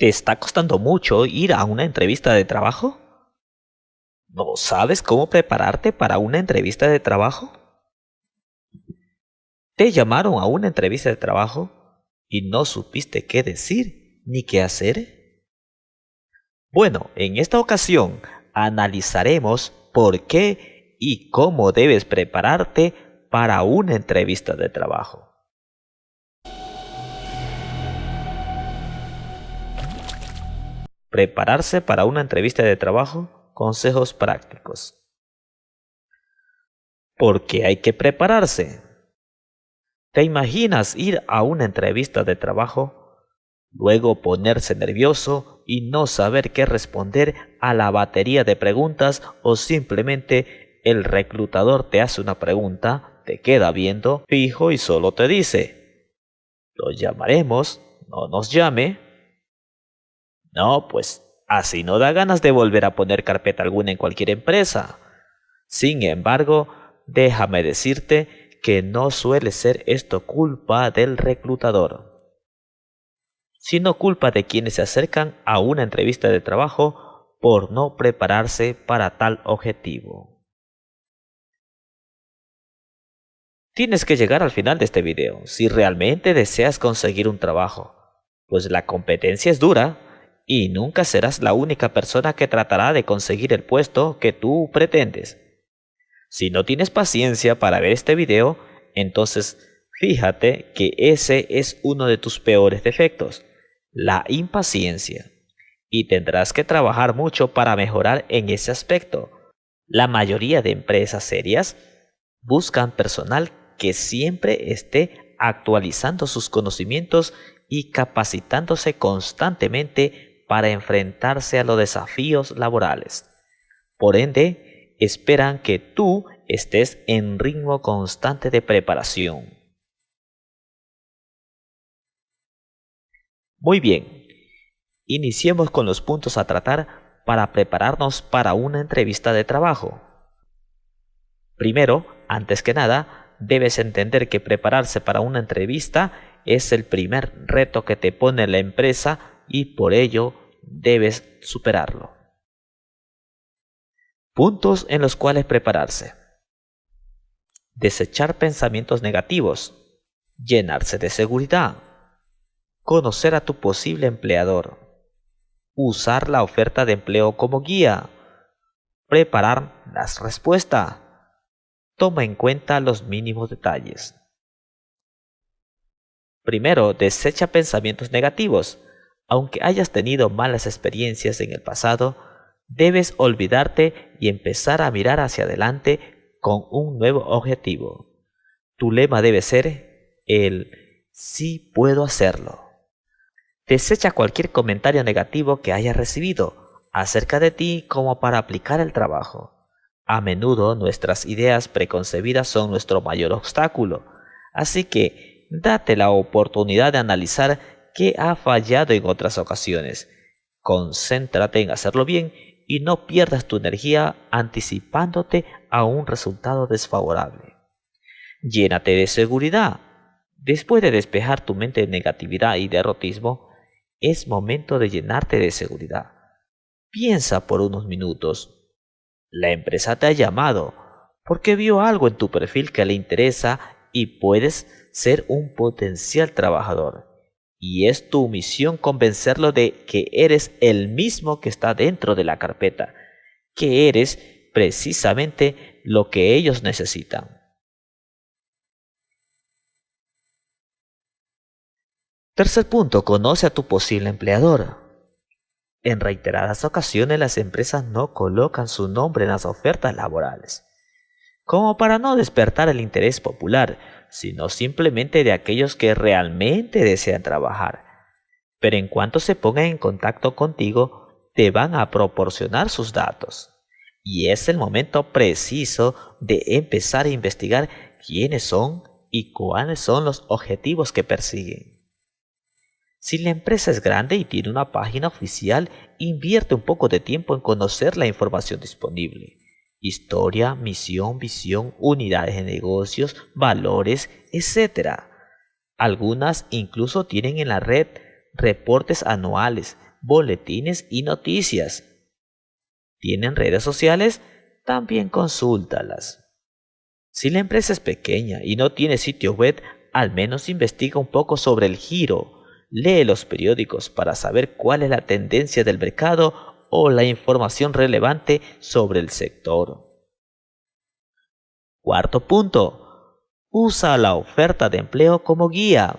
¿Te está costando mucho ir a una entrevista de trabajo? ¿No sabes cómo prepararte para una entrevista de trabajo? ¿Te llamaron a una entrevista de trabajo y no supiste qué decir ni qué hacer? Bueno, en esta ocasión analizaremos por qué y cómo debes prepararte para una entrevista de trabajo. Prepararse para una entrevista de trabajo. Consejos prácticos. ¿Por qué hay que prepararse? ¿Te imaginas ir a una entrevista de trabajo, luego ponerse nervioso y no saber qué responder a la batería de preguntas o simplemente el reclutador te hace una pregunta, te queda viendo fijo y solo te dice, lo llamaremos, no nos llame, no, pues así no da ganas de volver a poner carpeta alguna en cualquier empresa. Sin embargo, déjame decirte que no suele ser esto culpa del reclutador, sino culpa de quienes se acercan a una entrevista de trabajo por no prepararse para tal objetivo. Tienes que llegar al final de este video si realmente deseas conseguir un trabajo, pues la competencia es dura y nunca serás la única persona que tratará de conseguir el puesto que tú pretendes. Si no tienes paciencia para ver este video, entonces fíjate que ese es uno de tus peores defectos, la impaciencia. Y tendrás que trabajar mucho para mejorar en ese aspecto. La mayoría de empresas serias buscan personal que siempre esté actualizando sus conocimientos y capacitándose constantemente para enfrentarse a los desafíos laborales. Por ende, esperan que tú estés en ritmo constante de preparación. Muy bien, iniciemos con los puntos a tratar para prepararnos para una entrevista de trabajo. Primero, antes que nada, debes entender que prepararse para una entrevista es el primer reto que te pone la empresa y por ello debes superarlo. Puntos en los cuales prepararse. Desechar pensamientos negativos. Llenarse de seguridad. Conocer a tu posible empleador. Usar la oferta de empleo como guía. Preparar las respuestas. Toma en cuenta los mínimos detalles. Primero, desecha pensamientos negativos. Aunque hayas tenido malas experiencias en el pasado, debes olvidarte y empezar a mirar hacia adelante con un nuevo objetivo. Tu lema debe ser el sí puedo hacerlo. Desecha cualquier comentario negativo que hayas recibido acerca de ti como para aplicar el trabajo. A menudo nuestras ideas preconcebidas son nuestro mayor obstáculo, así que date la oportunidad de analizar que ha fallado en otras ocasiones. Concéntrate en hacerlo bien y no pierdas tu energía anticipándote a un resultado desfavorable. Llénate de seguridad. Después de despejar tu mente de negatividad y derrotismo, es momento de llenarte de seguridad. Piensa por unos minutos. La empresa te ha llamado porque vio algo en tu perfil que le interesa y puedes ser un potencial trabajador y es tu misión convencerlo de que eres el mismo que está dentro de la carpeta, que eres precisamente lo que ellos necesitan. Tercer punto, conoce a tu posible empleador. En reiteradas ocasiones las empresas no colocan su nombre en las ofertas laborales, como para no despertar el interés popular, sino simplemente de aquellos que realmente desean trabajar. Pero en cuanto se pongan en contacto contigo, te van a proporcionar sus datos. Y es el momento preciso de empezar a investigar quiénes son y cuáles son los objetivos que persiguen. Si la empresa es grande y tiene una página oficial, invierte un poco de tiempo en conocer la información disponible historia, misión, visión, unidades de negocios, valores, etc. Algunas incluso tienen en la red reportes anuales, boletines y noticias. ¿Tienen redes sociales? También consúltalas. Si la empresa es pequeña y no tiene sitio web, al menos investiga un poco sobre el giro. Lee los periódicos para saber cuál es la tendencia del mercado o la información relevante sobre el sector. Cuarto punto. Usa la oferta de empleo como guía.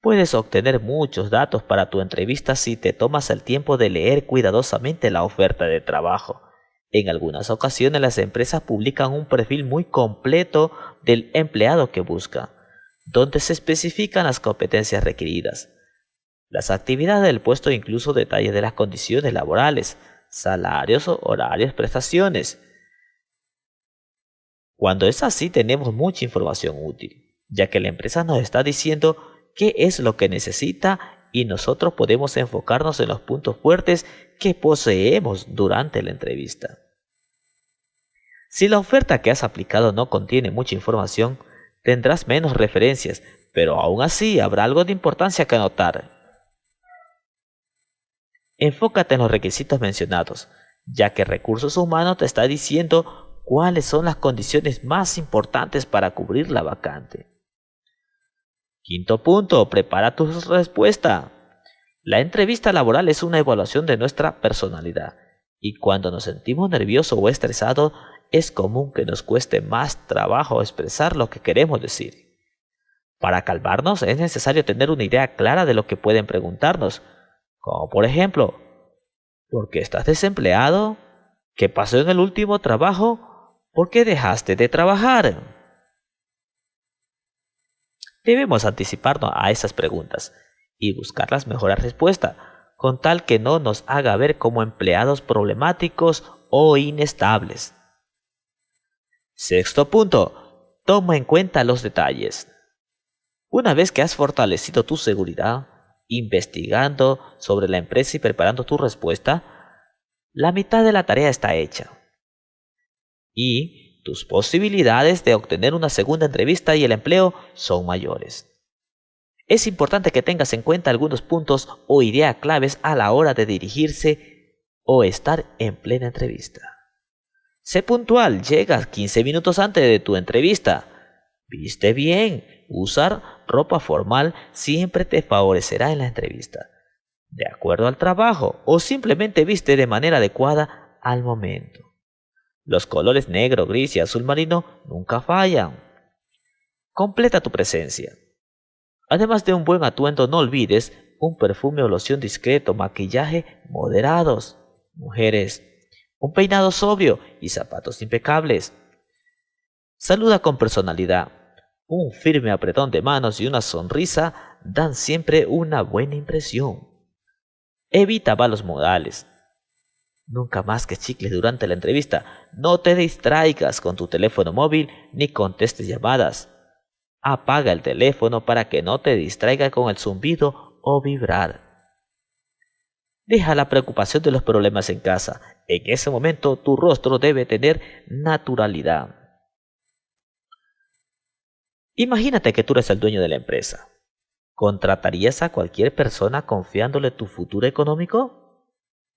Puedes obtener muchos datos para tu entrevista si te tomas el tiempo de leer cuidadosamente la oferta de trabajo. En algunas ocasiones las empresas publican un perfil muy completo del empleado que busca, donde se especifican las competencias requeridas, las actividades del puesto incluso detalles de las condiciones laborales, salarios, horarios, prestaciones. Cuando es así tenemos mucha información útil, ya que la empresa nos está diciendo qué es lo que necesita y nosotros podemos enfocarnos en los puntos fuertes que poseemos durante la entrevista. Si la oferta que has aplicado no contiene mucha información, tendrás menos referencias, pero aún así habrá algo de importancia que anotar. Enfócate en los requisitos mencionados, ya que recursos humanos te está diciendo cuáles son las condiciones más importantes para cubrir la vacante. Quinto punto, prepara tu respuesta. La entrevista laboral es una evaluación de nuestra personalidad y cuando nos sentimos nerviosos o estresados es común que nos cueste más trabajo expresar lo que queremos decir. Para calmarnos es necesario tener una idea clara de lo que pueden preguntarnos, como por ejemplo, ¿por qué estás desempleado? ¿Qué pasó en el último trabajo? ¿Por qué dejaste de trabajar? Debemos anticiparnos a esas preguntas y buscar las mejores respuestas, con tal que no nos haga ver como empleados problemáticos o inestables. Sexto punto. Toma en cuenta los detalles. Una vez que has fortalecido tu seguridad, investigando sobre la empresa y preparando tu respuesta, la mitad de la tarea está hecha. Y tus posibilidades de obtener una segunda entrevista y el empleo son mayores. Es importante que tengas en cuenta algunos puntos o ideas claves a la hora de dirigirse o estar en plena entrevista. Sé puntual, llegas 15 minutos antes de tu entrevista. Viste bien, usar ropa formal siempre te favorecerá en la entrevista, de acuerdo al trabajo o simplemente viste de manera adecuada al momento. Los colores negro, gris y azul marino nunca fallan. Completa tu presencia. Además de un buen atuendo, no olvides un perfume o loción discreto, maquillaje moderados. Mujeres, un peinado sobrio y zapatos impecables. Saluda con personalidad. Un firme apretón de manos y una sonrisa dan siempre una buena impresión. Evita malos modales. Nunca más que chicles durante la entrevista. No te distraigas con tu teléfono móvil ni contestes llamadas. Apaga el teléfono para que no te distraiga con el zumbido o vibrar. Deja la preocupación de los problemas en casa. En ese momento tu rostro debe tener naturalidad. Imagínate que tú eres el dueño de la empresa. ¿Contratarías a cualquier persona confiándole tu futuro económico?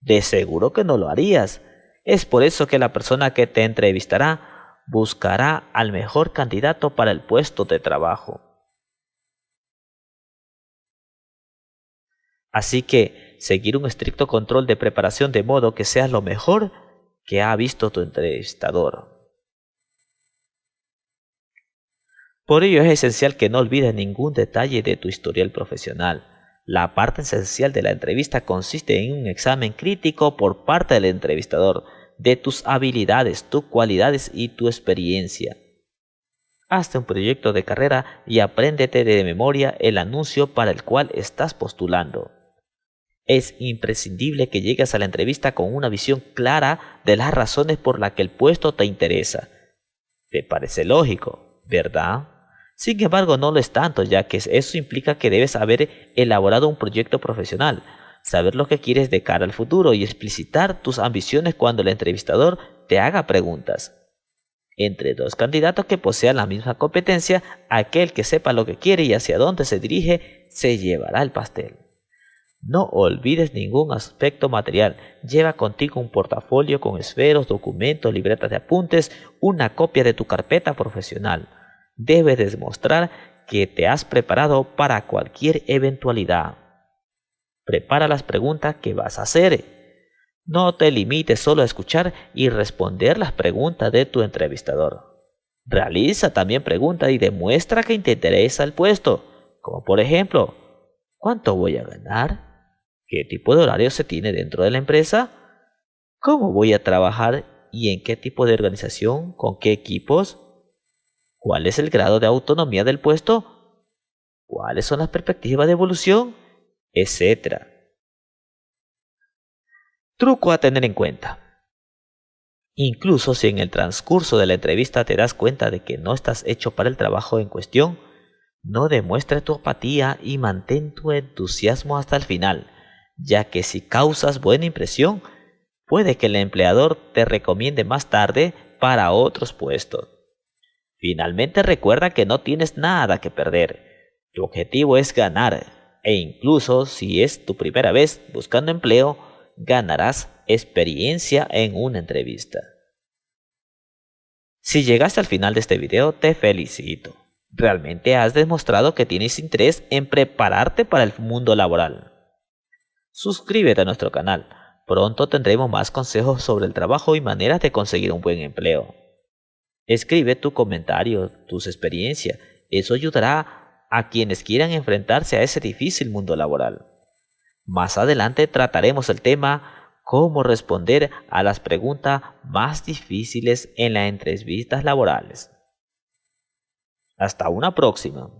De seguro que no lo harías. Es por eso que la persona que te entrevistará buscará al mejor candidato para el puesto de trabajo. Así que seguir un estricto control de preparación de modo que seas lo mejor que ha visto tu entrevistador. Por ello es esencial que no olvides ningún detalle de tu historial profesional la parte esencial de la entrevista consiste en un examen crítico por parte del entrevistador de tus habilidades, tus cualidades y tu experiencia. Hazte un proyecto de carrera y apréndete de memoria el anuncio para el cual estás postulando. Es imprescindible que llegues a la entrevista con una visión clara de las razones por las que el puesto te interesa. ¿Te parece lógico, verdad? Sin embargo, no lo es tanto, ya que eso implica que debes haber elaborado un proyecto profesional, saber lo que quieres de cara al futuro y explicitar tus ambiciones cuando el entrevistador te haga preguntas. Entre dos candidatos que posean la misma competencia, aquel que sepa lo que quiere y hacia dónde se dirige, se llevará el pastel. No olvides ningún aspecto material. Lleva contigo un portafolio con esferos, documentos, libretas de apuntes, una copia de tu carpeta profesional. Debes demostrar que te has preparado para cualquier eventualidad. Prepara las preguntas que vas a hacer. No te limites solo a escuchar y responder las preguntas de tu entrevistador. Realiza también preguntas y demuestra que te interesa el puesto, como por ejemplo, ¿cuánto voy a ganar? ¿Qué tipo de horario se tiene dentro de la empresa? ¿Cómo voy a trabajar y en qué tipo de organización? ¿Con qué equipos? ¿Cuál es el grado de autonomía del puesto? ¿Cuáles son las perspectivas de evolución? Etcétera. Truco a tener en cuenta. Incluso si en el transcurso de la entrevista te das cuenta de que no estás hecho para el trabajo en cuestión, no demuestres tu apatía y mantén tu entusiasmo hasta el final ya que si causas buena impresión, puede que el empleador te recomiende más tarde para otros puestos. Finalmente recuerda que no tienes nada que perder. Tu objetivo es ganar e incluso si es tu primera vez buscando empleo, ganarás experiencia en una entrevista. Si llegaste al final de este video, te felicito. Realmente has demostrado que tienes interés en prepararte para el mundo laboral. Suscríbete a nuestro canal. Pronto tendremos más consejos sobre el trabajo y maneras de conseguir un buen empleo. Escribe tu comentario, tus experiencias. Eso ayudará a quienes quieran enfrentarse a ese difícil mundo laboral. Más adelante trataremos el tema cómo responder a las preguntas más difíciles en las entrevistas laborales. Hasta una próxima.